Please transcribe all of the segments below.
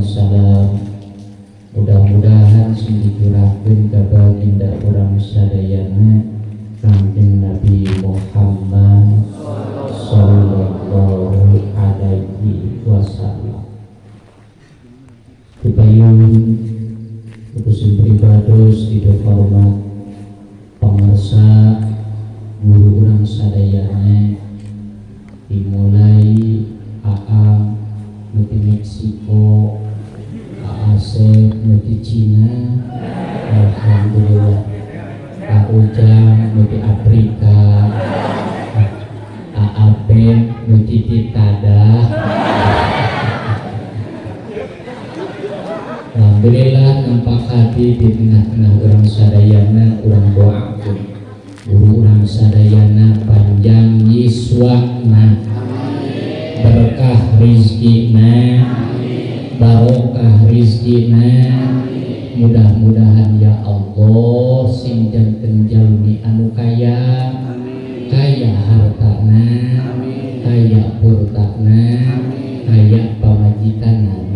Salawat sinar salam mudah-mudahan sing dicurahkeun ka baginda urang sadayana Kanjeng Nabi Muhammad sallallahu alaihi wasallam. Dipayun Kutusin pribados tidak hormat pemirsa guru orang sadayana dimulai AA Meksiko nuti Cina. Alhamdulillah. Kak Ujang nuti Afrika. AAP nuti Titada Alhamdulillah nampak hati di tengah-tengah orang sadayana orang doakan guru orang sadayana panjang yiswakna. Berkah rizkina barokah rizkina mudah-mudahan ya Allah sing janten jalmi anu kaya. Kaya hartana kaya purtana kaya pamajikanana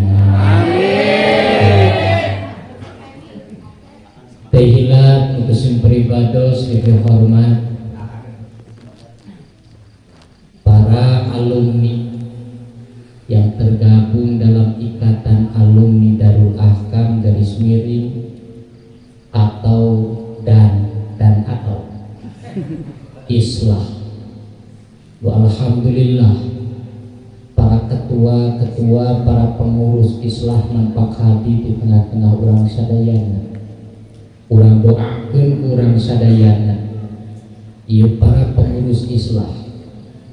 nampak hadir di tengah-tengah orang sadayana. Orang doakan orang sadayana. Ia para pengurus Islah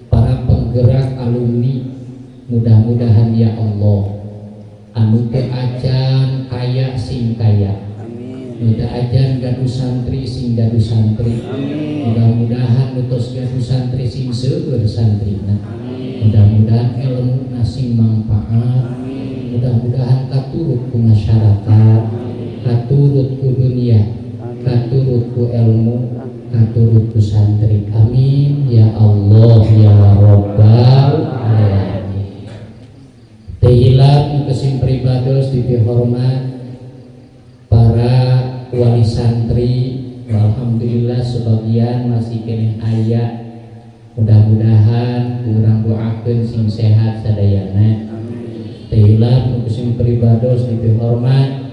para penggerak alumni. Mudah-mudahan ya Allah anu ajan kaya sing kaya. Mudah ajan gaduh santri sing gaduh santri. Mudah-mudahan utus gaduh santri sing seueur santrina. Mudah-mudahan ilmu nasing manfaat mudah-mudahan katurut ku masyarakat katurut ku dunia katurut ku ilmu katurut ku santri. Amin. Ya Allah ya Rabbal alamin. Tehilat kesim pribados dihormat para wali santri. Alhamdulillah sebagian masih kena ayat mudah-mudahan kurang doakan sing sehat sadayana tehilat kesim pribados dihormat.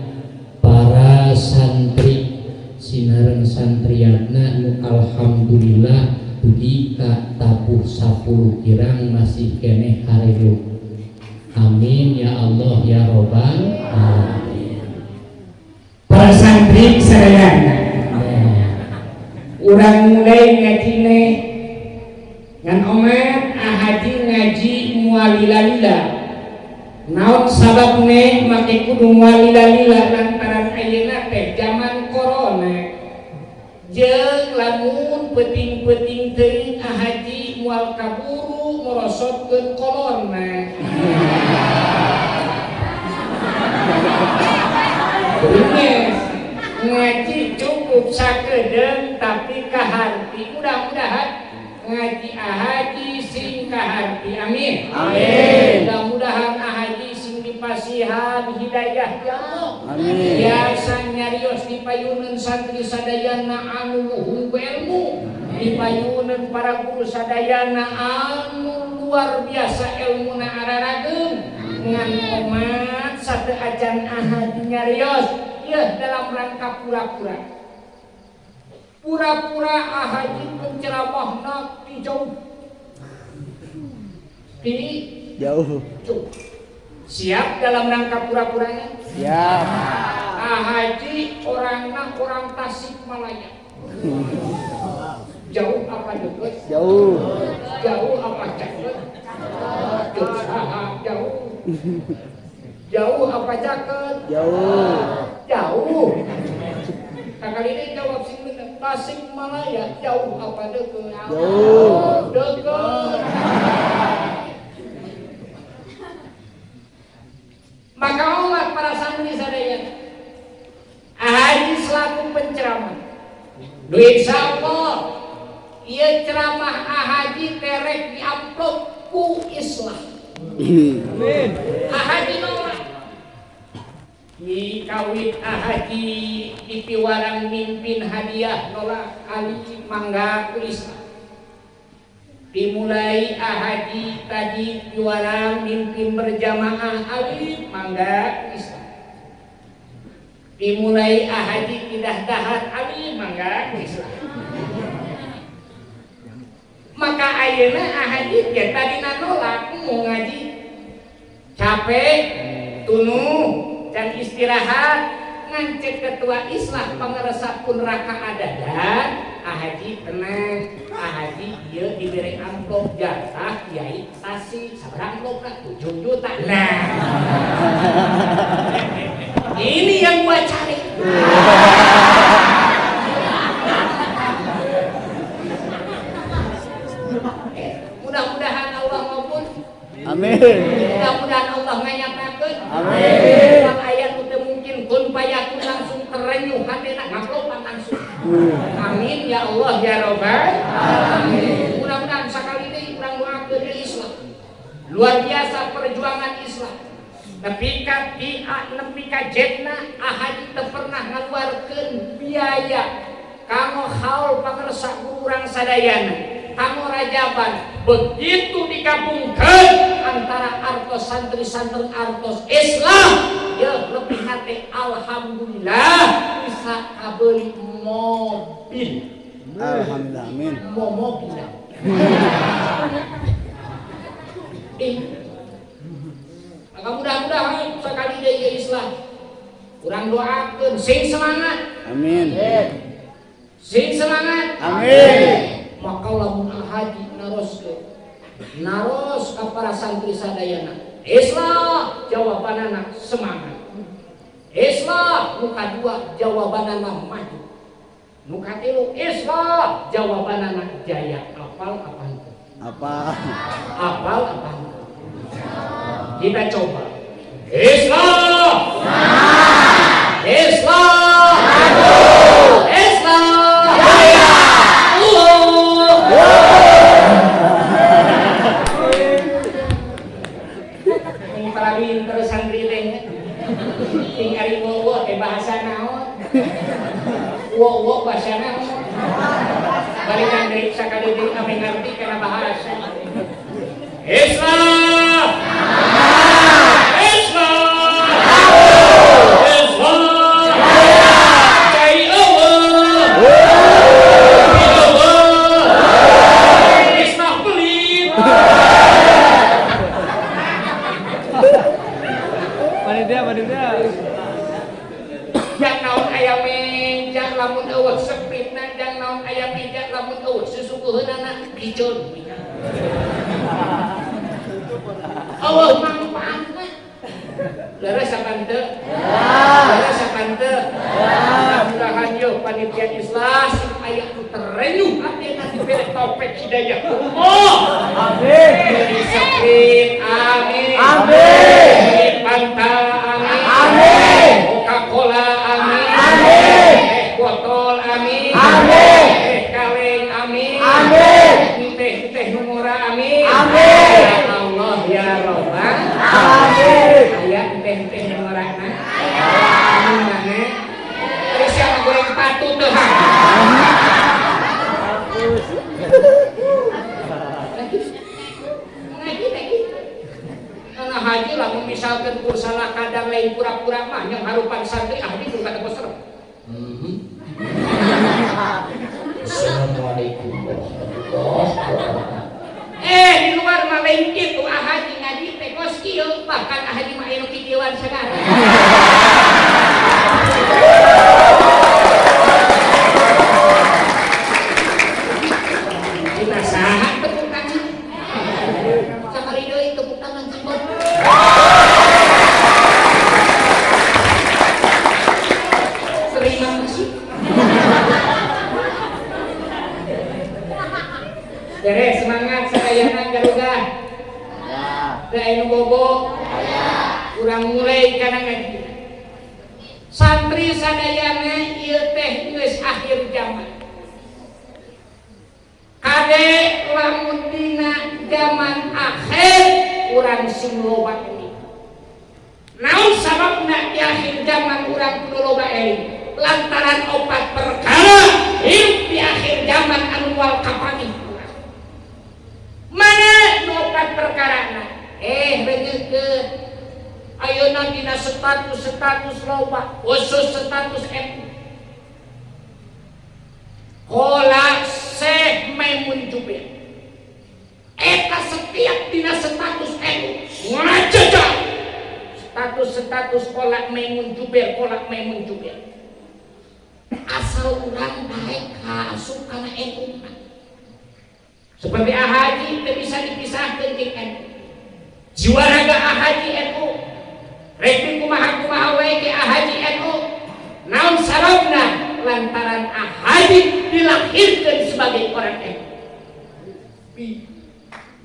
Para santri sinareng santriatna nu alhamdulillah budika tabuh 10 kirang masih keneh harilu amin ya Allah ya robbal alamin. Para santri sadayana urang mulai ngaji ne. Ngan omat ahaji ngaji mualila-lila naon sabab ne make kudu mual lila-lila lantaran ayeuna teh zaman corona. Jeung lamun peuting-peuting teuing ka ah, haji moal kaburu ngorosotkeun corona. Yes. ngaji cukup sakedeng tapi kaharti mudah-mudahan ngaji ah, ahaji sing kaharti amin. Amin. Amin. biasa nyarios di payunan santri sadayana anu luhung ilmu. Di payunan para guru sadayana anu luar biasa ilmu na ararageun ngan omat satu ajan ahaji nyarios. Ya dalam rangka pura-pura. Pura-pura ahaji penceramahna di jauh. Di? Jauh. jauh siap dalam rangka pura-puranya Siap. ahaji orangna orang Tasik Malaya jauh apa dekat Jauh. jauh apa ceket jauh jauh jauh apa ceket Jauh. jauh kakak ini jawab sing bener Tasik Malaya jauh apa deket? Jauh. Deket. Maka Allah para santri sadaya. Haji selaku penceramah. Duit Allah Ia ceramah Haji terek di amplop ku Islam. Haji nolak. Di kawit Haji di piwarang mimpin hadiah nolak Ali mangga ku Islam dimulai ahadi tadi juara mimpin berjamaah alif mangga Islam. Dimulai ahadi tidak dahat alif mangga Islam. Maka ayeuna ahadi ya tadi nolak mau ngaji capek tunu dan istirahat ngancet ketua Islam pengeresap pun raka ada dan ahaji tenang ahaji dia diberi amplop jatah kiai tasik sabar amplop lah 7 juta. Nah. Ini yang gua cari. Eh, mudah-mudahan Allah maupun Amin. mudah-mudahan Allah ngayakakeun Amin. Amin. Ya Allah ya Rabbal amin mudah-mudahan sekali ini kurang doakeun di Islam. Luar biasa perjuangan Islam. Tapi ka di nepi ka jetna ahadi pernah ngaluarkeun biaya. Kanggo haul pangersa guru urang sadayana kanggo rajaban. Begitu digabungkan antara artos santri-santri artos Islam. Ya lebih hati alhamdulillah bisa kabeli mobil Alhamdulillah. Amin. mau mobil eh maka mudah-mudahan sekali dari Islam. Kurang doakan. Sing semangat. Amin. sing semangat. Amin. maka lamun haji naros ke. Naros ka para santri sadayana. Islam. Jawabanana semangat Islam muka dua jawabanana maju. Muka tilu Islam jawabanana jaya. Apal apa itu? Apa? apal apa itu? Kita coba. Islam Islam jaya Ini para pinter santri teh. Tinggal wo teh bahasa naon. Wo wo bahasa naon. Balikan dari sakali deui kami ngerti kana bahasa. Islam. Islam. Islam. Cai Allah. Allah. Islam pelit. Panitia, panitia. Jang naon aya meja lamun eueuh sepitna jang naon aya meja lamun eueuh susukuheunana piceun. Allah manfaatna. Leres sapan teu? Leres sapan teu? Mudah-mudahan yo panitia Islam aya nu terenyuh ateuna dibere topet hidayah Allah. Amin. Amin. Amin. Amin. Amin. Coca-Cola, amin. Amin. Eh botol, amin. Amin. Eh kaleng, amin. Amin. Teh teh numura, amin. Amin. Ya Allah ya Rabbal. Amin. Aya teh teh numura na. Amin mana? Tadi siapa goreng patu tuh ha? Ngaji lagi. Karena haji lah misalkan kursalah kadang lain pura-pura mah yang harupan santri ahli kata serem. Mhm. Assalamualaikum warahmatullahi wabarakatuh. Eh di luar mah lain gitu ah haji ngaji teh bahkan ah haji mah anu kikieuan sagara. beres semangat sadayana garuga da anu bobo kurang mulai karena ngaji santri sadayana ieu teh geus akhir zaman kade lamun dina zaman akhir urang sing loba ini naon sababna di akhir zaman urang kudu loba eling lantaran opat perkara hidup di akhir zaman anu wal kapani urang mana nu opat perkara na eh begitu ayeuna dina status status loba. Khusus status MU Kola Syekh Maimun Eta setiap dina status MU ngajajah status-status kolak Maimun Jubir kolak Maimun Jubir asal orang baik kasuk karena NU seperti Ahaji tidak bisa dipisahkan dengan jiwa raga Ahaji NU Rekti kumaha kumaha wae ke Ahaji NU naon sarabna lantaran Ahaji dilahirkan sebagai orang NU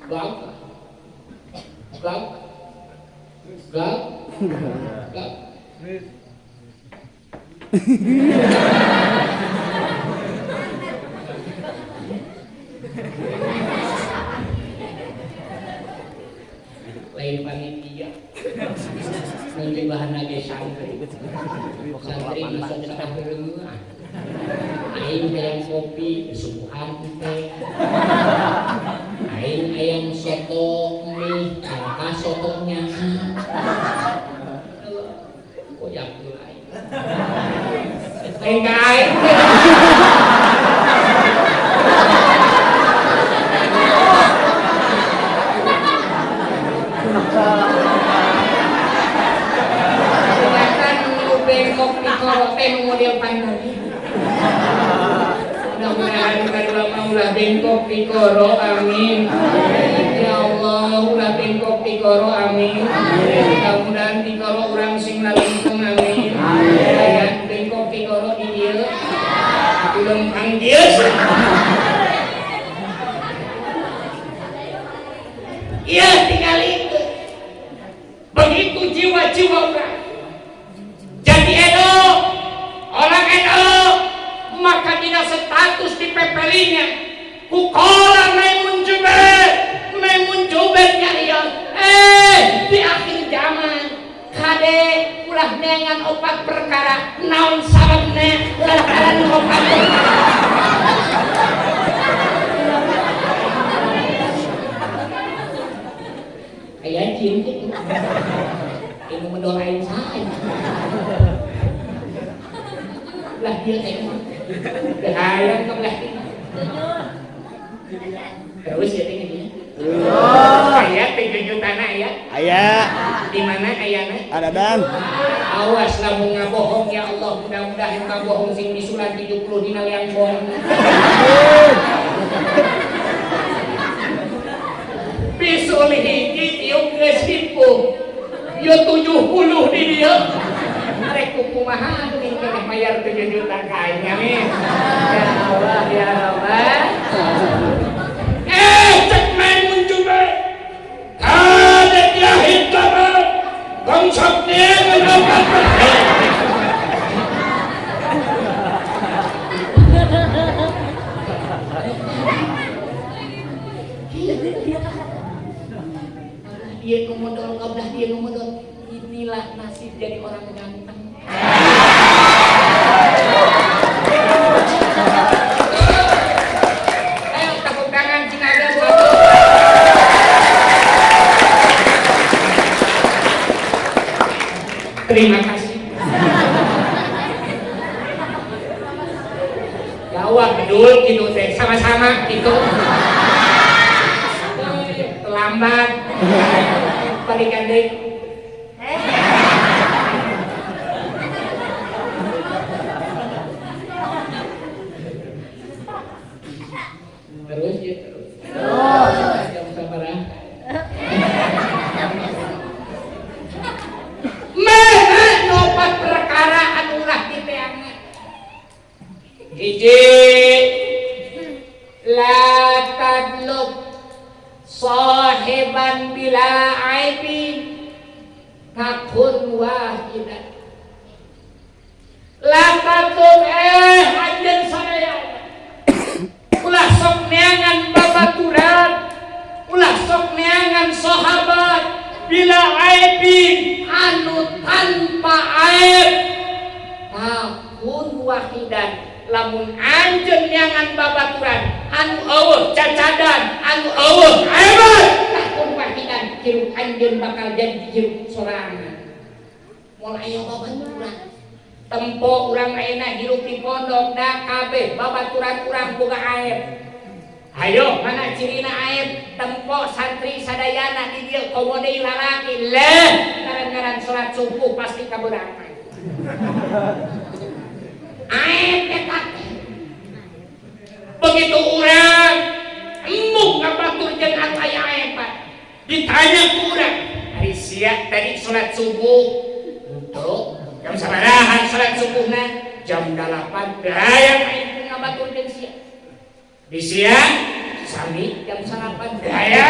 gagah gagah gagah gagah lain panitia nanti bahan lagi santri santri berengah aing ayam kopi subuhan teh aing ayam soto mie sotonya mulai aing aing kelihatan lu bengkok di korote model pandai mudah-mudahan kadua ulah bengkok di koro amin. Ya Allah ulah bengkok di koro amin. Mudah-mudahan di koro orang sing lalungkung amin. Ya bengkok di dia belum panggil Iya tinggal itu begitu jiwa-jiwa orang jadi Edo orang Edo maka tidak status di pepelinya kukola Maimun Jubair Maimun Jubair nyarion eh di akhir zaman kade ulah dengan opat perkara naon sababnya lantaran opat perkara kayak jin gitu ini mendoain saya lah dia tengok bahaya ke belah ini terus ya tengok dia ayat tujuh juta na ya Ayah, di mana ayatnya ada dan. awas lamun ngabohong ya Allah mudah-mudahan ngabohong sing disulan 70 dina yang bohong. Bisul hiji tiup geus himpung yo 70 di dia. Rek kumaha nih keneh bayar 7 juta kain amin. Ya Allah ya Allah eh cek main mencoba ada dia hitam dia kablah dia ngomodol inilah nasib jadi orang ganteng terima kasih. Jawa bedul gitu teh. Sama-sama gitu. Terlambat. Balikan deh sok neangan babaturan ulah sok neangan sahabat. Bila aibin anu tanpa aib. Takun wahidan. Lamun anjen neangan babaturan anu awal cacadan anu awal aib. takun wahidan hirup anjen bakal jadi hirup sorangan. Mulai ayo babaturan tempo urang aina hirup di pondok da kabeh. Babaturan urang buka aib. Ayo, mana cirina aib tempo santri sadayana di dia komodei lalaki leh ngaran-ngaran sholat subuh pasti kaberangan aib ketat begitu orang embuk ngabatur jeung aya aib Pak. Ditanya ku urang hari siap tadi sholat subuh? Untuk jam sabarahan sholat subuhna jam 8 hayang aib ngabatur jeung siap di siang sami jam sarapan. Daya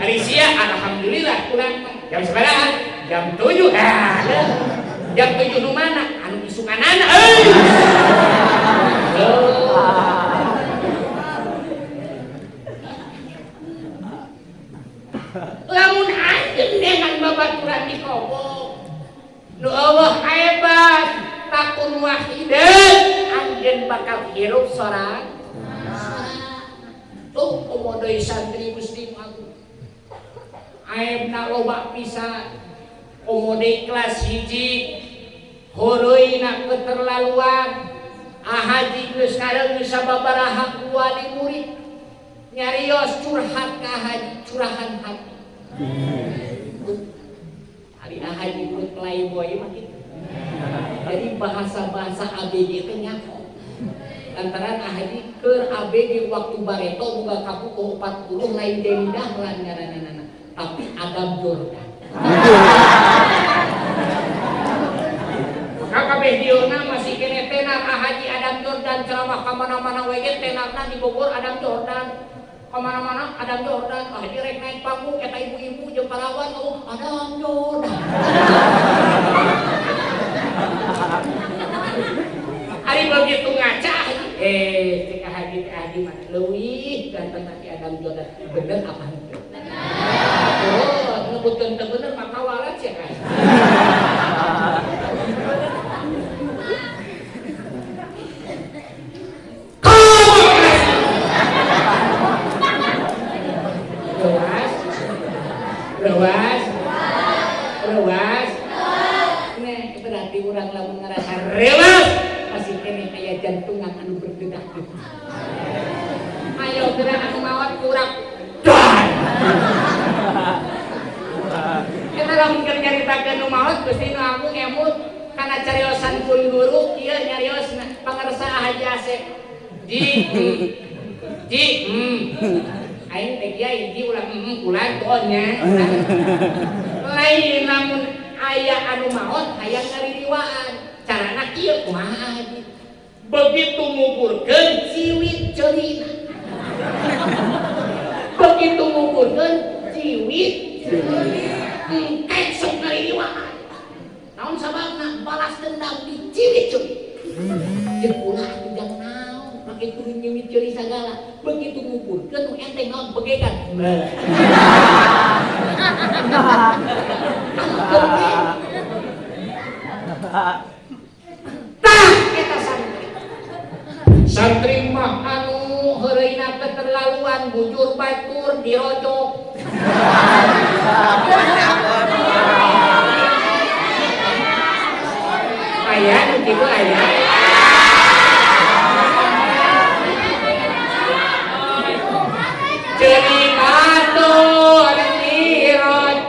hari siang alhamdulillah kurang jam sembilan jam tujuh. Ah, jam tujuh nu mana? Anu isukan anak lamun anjing dengan babaturan di kobok. Nu Allah hebat takun wahidan anjen bakal hirup sorang tuh komodoi santri muslim aku. Aibna loba pisan komodoi kelas hiji. Horoina keterlaluan. Ahaji geus kadang geus sababaraha wali murid. Nyarios curhat ka haji curahan hati hari haji murid playboy mah jadi bahasa-bahasa ABG itu nyako lantaran ahadi ke ABG waktu bareto buka kapu ke 40 lain dari dahlan ngaranana tapi Adam Jordan. Kabeh diona masih kene tenar ahaji Adam Jordan. Ceramah kamana-mana wege tenarna di Bogor Adam Jordan. Ke mana-mana Adam Jordan. Ah direk naik panggung eta ibu-ibu jeung parawan oh Adam Jordan. Hari begitu ngaca eh haji mah leuwih ganteng tapi Adam Jordan bener apa henteu oh ngebutkeun teu bener maka walat ya kan Lewas, lewas, lewas. Nih berarti orang lamun ngerasa rewas masih kene kayak jantungan anu berdetak-detak. Ayo gerak anu mawat kurang. Dan. Kita lamun keur nyaritakeun nu maot Gusti nu aku emut kana cariosan pun guru kieu nyarios pangarsa Haji Asep. Di hmm. hmm. Aing teh kiai di ulah hmm ulah doanya. Lain namun aya anu maot aya ngaririwaan. Carana kieu kumaha Haji? Begitu nguburkeun ciwit ceulina. Begitu nguburkeun ciwit engkek sok ngaririwaan. Naon sababna balas dendam di ciwit ceuli. Jeung ulah turun nyewit ceuli sagala. Begitu nguburkeun nu enteng naon begegan. Tah eta santri. Santri mah anu heureuna keterlaluan bujur batur dirojok. Aya nu kitu aya. Jadi batur dirojok.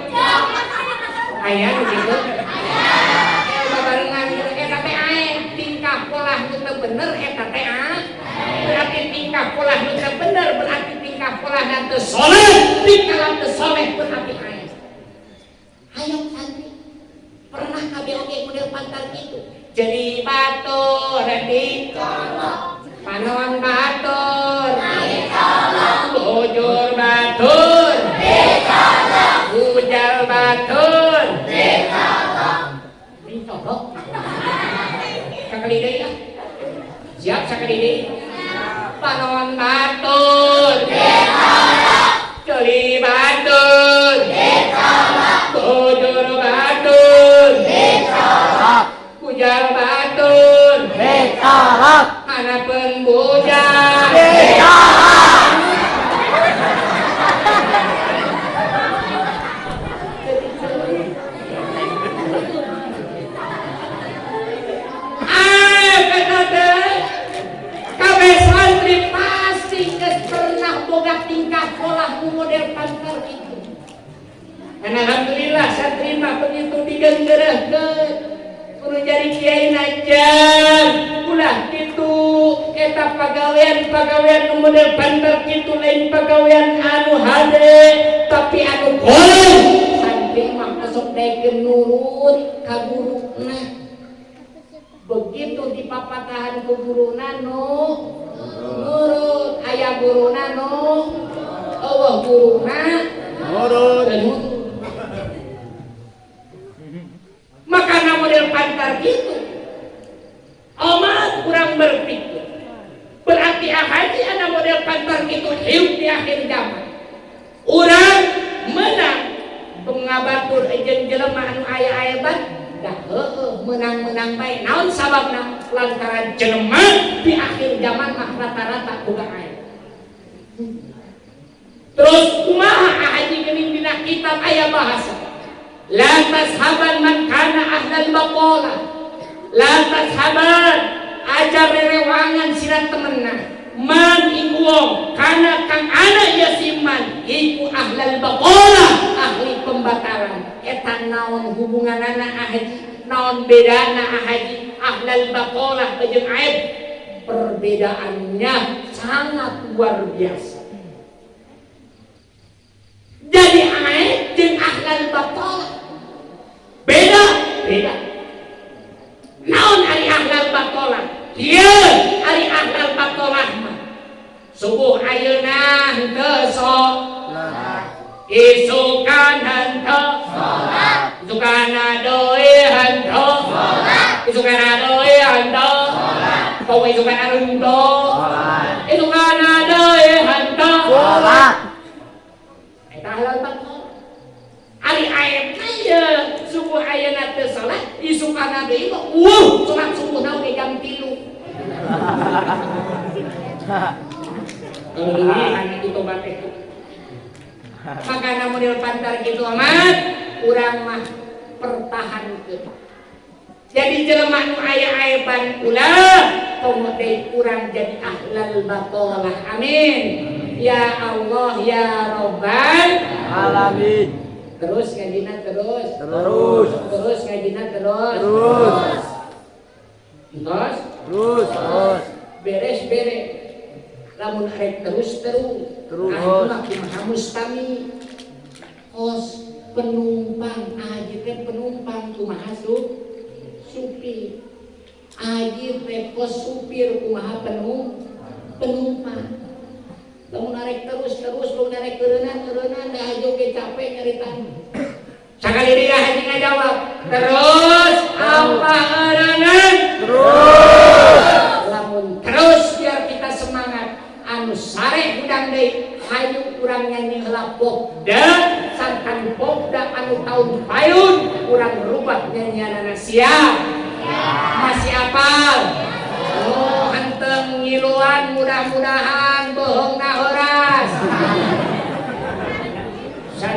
Aya nu kitu. Babarengan kitu eta teh aing tingkah pola nu teu bener eta teh ah. Berarti tingkah pola nu teu bener berarti tingkah teu soleh. Tingkah teu soleh berarti aing. Ayo santri. Pernah oge model pantar gitu. Jadi batur di Panon batur. Bujur batur. Bujal batur. Ini tolong Sakali deui lah. Siap sakali deui Alhamdulillah saya terima begitu digengerahkan Suruh jadi kiai najar Ulah gitu Eta pegawaian pegawaian model bandar gitu lain pegawaian anu hade Tapi anu boleh. Sampai makna sok daikin nurut kaburu nah Begitu di papatahan ku guru nano Nurut. Ayah guru nano Allah guru nurut. Maka na model pantar gitu amat kurang berpikir. Berarti haji ada model pantar gitu hidup di akhir zaman. Orang menang. Pengabatur ejen jelema anu aya aya bat dah menang-menang bae naon sababna lantaran jelema di akhir zaman mah rata-rata boga aya terus kumaha haji geuning dina kitab aya bahasa la tashaban man kana ahlal baqala la tashaban ajar rerewangan sira temenna. Man iku wong kana kang ana ya siman iku ahlal baqala ahli pembataran eta naon hubunganana haji naon bedana haji ahlal baqala jeung aib. Perbedaannya sangat luar biasa jadi aib jeung ahlal baqala beda beda. Naon ari ahlal baqala ieu ari ahlal baqala mah subuh ayeuna henteu isukan henteu henteu isukana doi henteu kau isukana henteu isukana doi henteu Sholat. Eta halal baqala Ari ayeuna ye subuh ayeuna teu isukana deui mah wuh salat subuh na oge jam 3 Anak itu tobat itu. Maka di pantar gitu amat, kurang mah pertahankan. Jadi jelema nu aya aeban ulah, komo deui urang jadi ahlal baqalah. Amin. Ya Allah ya Rabbal Alamin. Terus ngajina terus. Terus. Terus ngajina terus. Terus. Terus Terus. Terus. beres beres lamun arek terus terus Terus. Ayeuna kumaha mustami kos penumpang aji teh penumpang kumaha su supir aji teh kos supir kumaha penum penumpang lamun arek terus terus lamun arek keureunana keureunana dah joge capek nyarita Sakali dia haji ngajawab terus apa erenan Terus. lamun terus biar kita semangat. Anu sare udang deui hayu urang nyanyi heula popda sangkan popda anu taun payun. Urang rubah nyanyianana siap masih apal oh henteu ngiluan mudah-mudahan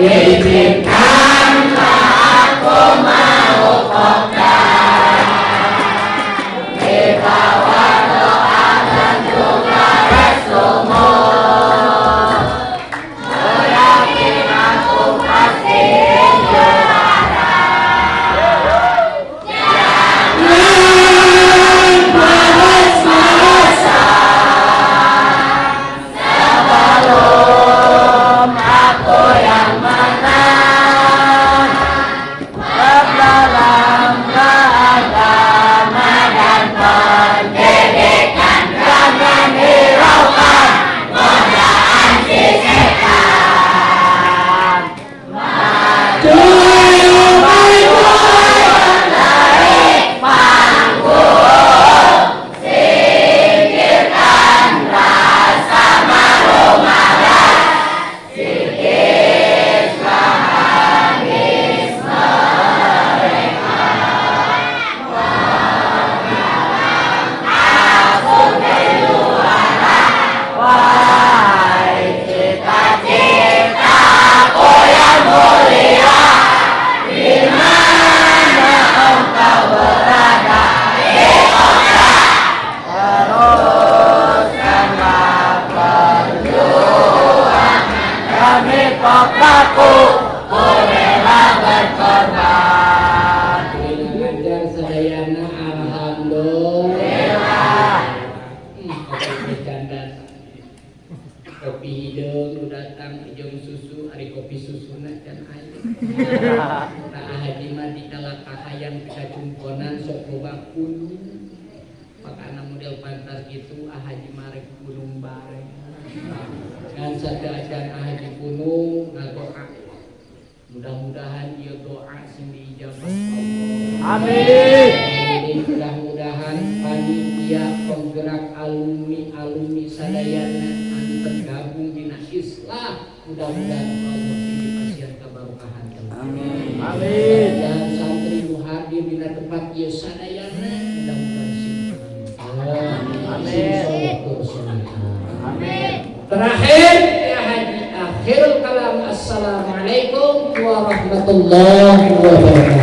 Izinkan mah di kalaka hayang kita cumponan sok loba kunung makana model pantas gitu ah haji marek gunung bareng. Kan sadajan ah haji gunung ngadoa mudah-mudahan dia doa sing diijabah Allah Amin. mudah-mudahan panitia penggerak alumni alumni sadayana anu tergabung di Islam. Mudah-mudahan Allah tinggi pasien keberkahan. Amin. dan tempat ieu sadayana mudah-mudahan sing Amin. Amin. Terakhir ya haji akhirul kalam assalamualaikum warahmatullahi wabarakatuh.